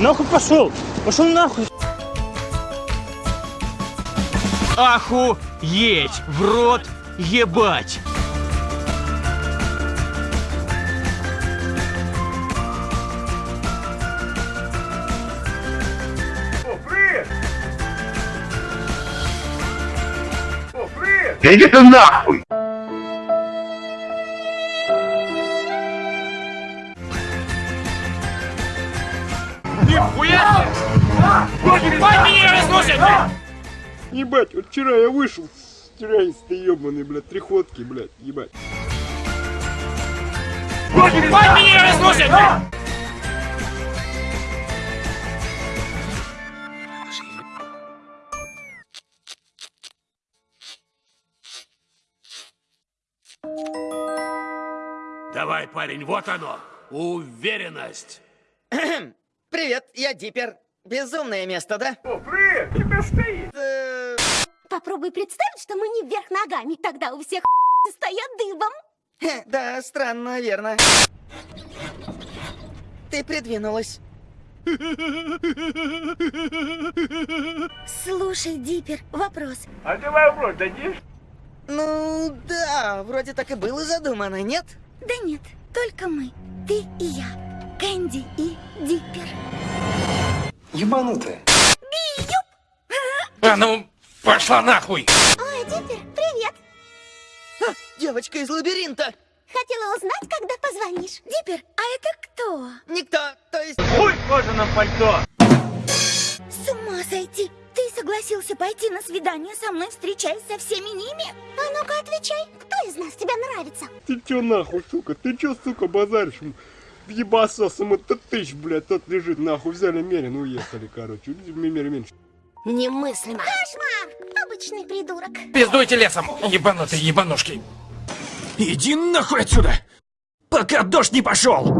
Нахуй пошел! Пошел нахуй! Аху, еть, в рот, ебать. Иди ты нахуй! Нихуя! Ебать меня разносит! Ебать, вот вчера я вышел с тюрянистый ебаный, блядь, три ходки, блядь, ебать. Ебать меня разносит! Давай, парень, вот оно. Уверенность. Привет, я Диппер. Безумное место, да? Попробуй представить, что мы не вверх ногами, тогда у всех стоят дыбом. Хе, Да, странно, верно. Ты придвинулась. Слушай, Диппер, вопрос. А ты вопрос дадишь? Ну, да, вроде так и было задумано, нет? Да нет, только мы. Ты и я. Кэнди и Диппер. Ебанутая. А ну, пошла нахуй! Ой, Диппер, привет. А, девочка из лабиринта. Хотела узнать, когда позвонишь. Диппер, а это кто? Никто, то есть... Хуй в кожаном пальто! С ума сойти. Ты согласился пойти на свидание со мной, встречаясь со всеми ними? А ну-ка отвечай, кто из нас тебе нравится? Ты чё нахуй, сука? Ты чё, сука, базаришь? Ебасосом это тысяч, блядь, тот лежит, нахуй, взяли мерин, уехали, короче. Мимер меньше. Немыслимо. Кошмар! Обычный придурок. Пиздуйте лесом, ебанутые ебанушки. Иди нахуй отсюда! Пока дождь не пошел!